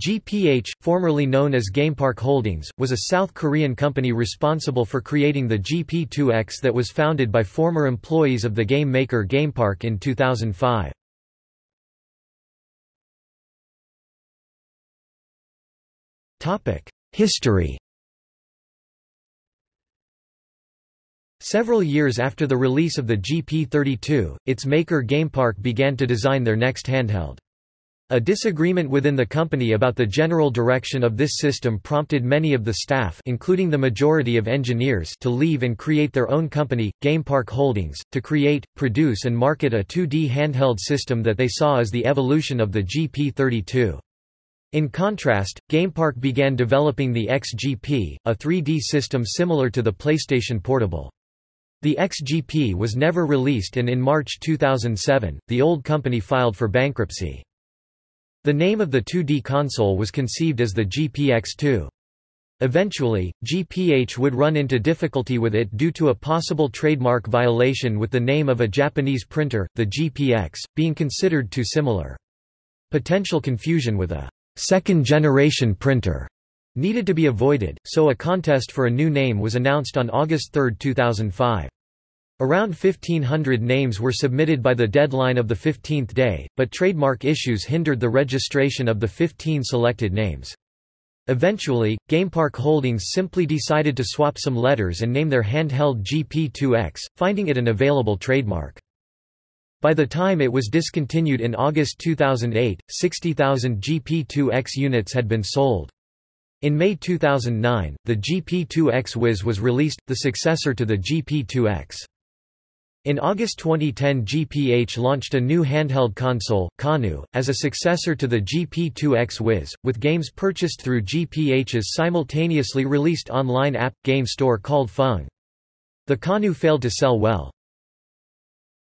GPH, formerly known as GamePark Holdings, was a South Korean company responsible for creating the GP2X that was founded by former employees of the game maker GamePark in 2005. History Several years after the release of the GP32, its maker GamePark began to design their next handheld. A disagreement within the company about the general direction of this system prompted many of the staff including the majority of engineers to leave and create their own company, GamePark Holdings, to create, produce and market a 2D handheld system that they saw as the evolution of the GP32. In contrast, GamePark began developing the XGP, a 3D system similar to the PlayStation Portable. The XGP was never released and in March 2007, the old company filed for bankruptcy. The name of the 2D console was conceived as the GPX2. Eventually, GPH would run into difficulty with it due to a possible trademark violation with the name of a Japanese printer, the GPX, being considered too similar. Potential confusion with a second-generation printer needed to be avoided, so a contest for a new name was announced on August 3, 2005. Around 1500 names were submitted by the deadline of the 15th day, but trademark issues hindered the registration of the 15 selected names. Eventually, GamePark Holdings simply decided to swap some letters and name their handheld GP2X, finding it an available trademark. By the time it was discontinued in August 2008, 60,000 GP2X units had been sold. In May 2009, the GP2X Wiz was released, the successor to the GP2X. In August 2010 GPH launched a new handheld console, Caanoo, as a successor to the GP2X Wiz, with games purchased through GPH's simultaneously released online app, game store called Fung. The Caanoo failed to sell well.